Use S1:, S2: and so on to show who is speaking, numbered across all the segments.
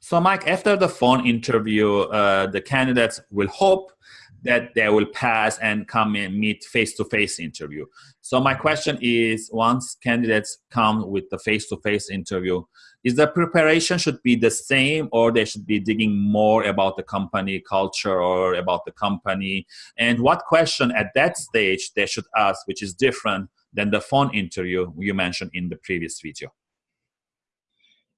S1: So, Mike, after the phone interview, uh, the candidates will hope that they will pass and come and meet face-to-face interview. So my question is, once candidates come with the face-to-face interview, is the preparation should be the same or they should be digging more about the company culture or about the company? And what question at that stage they should ask, which is different than the phone interview you mentioned in the previous video?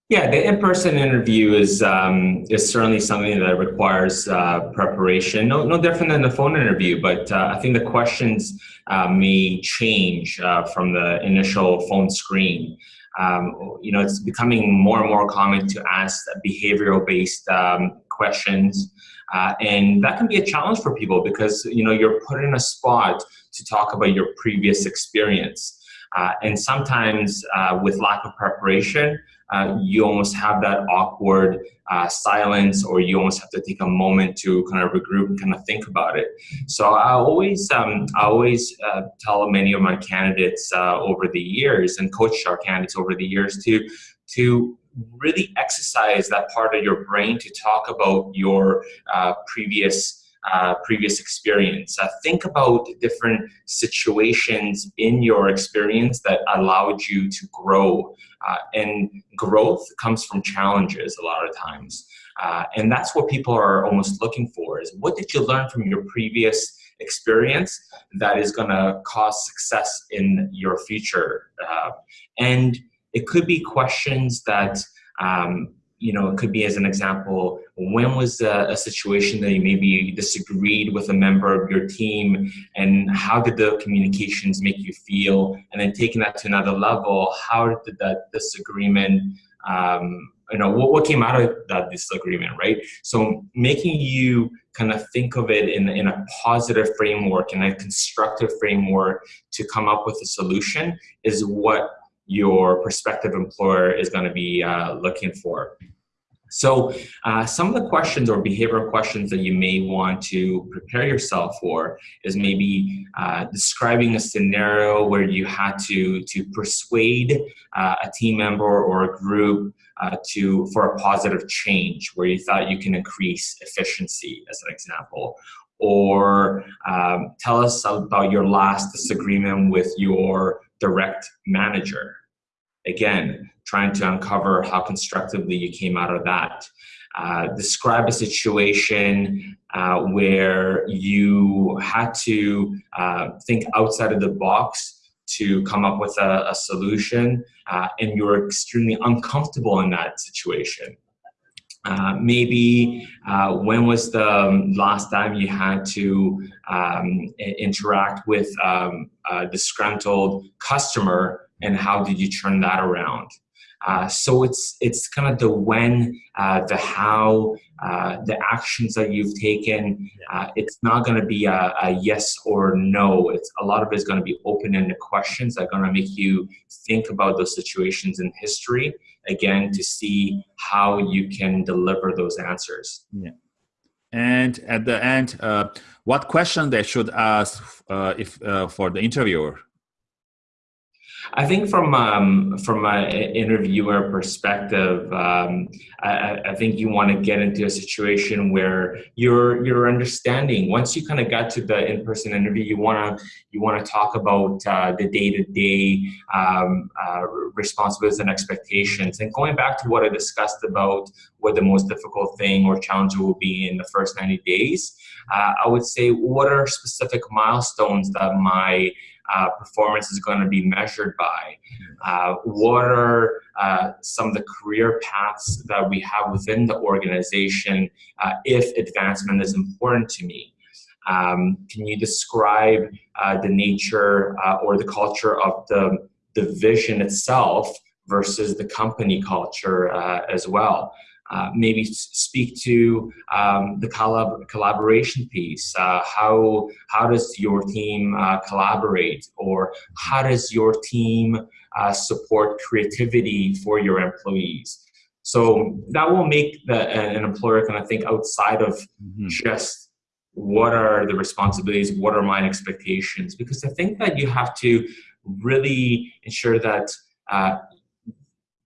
S2: Yeah, the in-person interview is um, is certainly something that requires uh, preparation. No, no different than the phone interview, but uh, I think the questions uh, may change uh, from the initial phone screen. Um, you know, it's becoming more and more common to ask behavioral-based um, questions, uh, and that can be a challenge for people because you know you're put in a spot to talk about your previous experience, uh, and sometimes with lack of preparation uh, you almost have that awkward uh, silence or you almost have to take a moment to kind of regroup and kind of think about it. So I always, um, I always uh, tell many of my candidates uh, over the years and coach our candidates over the years to, to really exercise that part of your brain to talk about your uh, previous uh, previous experience. Uh, think about different situations in your experience that allowed you to grow. Uh, and growth comes from challenges a lot of times. Uh, and that's what people are almost looking for is what did you learn from your previous experience that is going to cause success in your future? Uh, and it could be questions that um, you know, it could be as an example, when was a, a, situation that you maybe disagreed with a member of your team and how did the communications make you feel? And then taking that to another level, how did that disagreement, um, you know, what, what came out of that disagreement, right? So making you kind of think of it in, in a positive framework and a constructive framework to come up with a solution is what your prospective employer is going to be uh, looking for. So uh, some of the questions or behavioral questions that you may want to prepare yourself for is maybe uh, describing a scenario where you had to, to persuade uh, a team member or a group uh, to for a positive change where you thought you can increase efficiency as an example. Or um, tell us about your last disagreement with your direct manager. Again, trying to uncover how constructively you came out of that. Uh, describe a situation uh, where you had to uh, think outside of the box to come up with a, a solution uh, and you were extremely uncomfortable in that situation. Uh, maybe uh, when was the um, last time you had to um, interact with um, a disgruntled customer and how did you turn that around? Uh, so it's it's kind of the when, uh, the how, uh, the actions that you've taken. Uh, it's not going to be a, a, yes or no. It's a lot of it is going to be open-ended questions that are going to make you think about those situations in history again to see how you can deliver those answers.
S1: Yeah. And at the end, uh, what question they should ask uh, if for the interviewer?
S2: I think from um, from an interviewer perspective, um, I, I, think you want to get into a situation where you're you're understanding. Once you kind of got to the in-person interview, you want to you want to talk about uh, the day-to-day um, uh, responsibilities and expectations. And going back to what I discussed about what the most difficult thing or challenge will be in the first 90 days, uh, I would say what are specific milestones that my uh, performance is going to be measured by? Uh, what are uh, some of the career paths that we have within the organization uh, if advancement is important to me? Um, can you describe uh, the nature uh, or the culture of the, the vision itself versus the company culture as well? Uh, maybe speak to um, the collab collaboration piece. Uh, how how does your team uh, collaborate, or how does your team uh, support creativity for your employees? So that will make the, an employer kind of think outside of mm -hmm. just what are the responsibilities, what are my expectations, because I think that you have to really ensure that uh,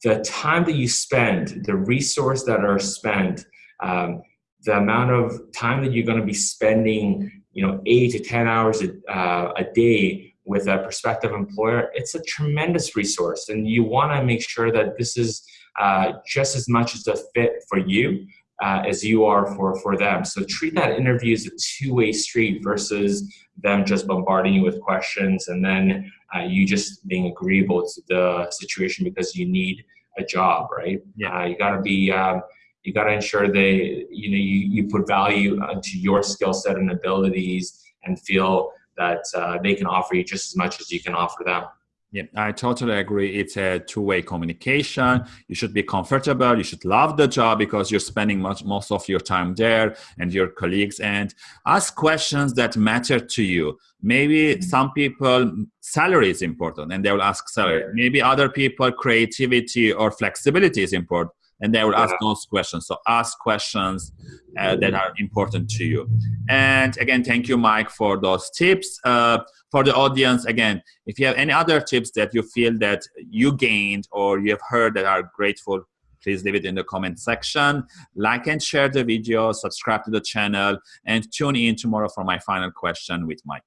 S2: the time that you spend, the resource that are spent, um, the amount of time that you're going to be spending, you know, eight to 10 hours a, uh, a day with a prospective employer, it's a tremendous resource. And you want to make sure that this is uh, just as much as a fit for you uh, as you are for, for them. So treat that interview as a two-way street versus them just bombarding you with questions and then uh, you just being agreeable to the situation because you need a job, right? Yeah. Uh, you got to be, um, you got to ensure they, you know, you, you put value to your skill set and abilities and feel that uh, they can offer you just as much as you can offer them.
S1: Yeah, I totally agree. It's a two-way communication. You should be comfortable. You should love the job because you're spending much most of your time there and your colleagues. And ask questions that matter to you. Maybe mm-hmm. some people salary is important, and they will ask salary. Maybe other people creativity or flexibility is important and they will ask those questions. So ask questions uh, that are important to you. And again, thank you, Mike, for those tips. Uh, for the audience, again, if you have any other tips that you feel that you gained or you have heard that are grateful, please leave it in the comment section. Like and share the video, subscribe to the channel, and tune in tomorrow for my final question with Mike.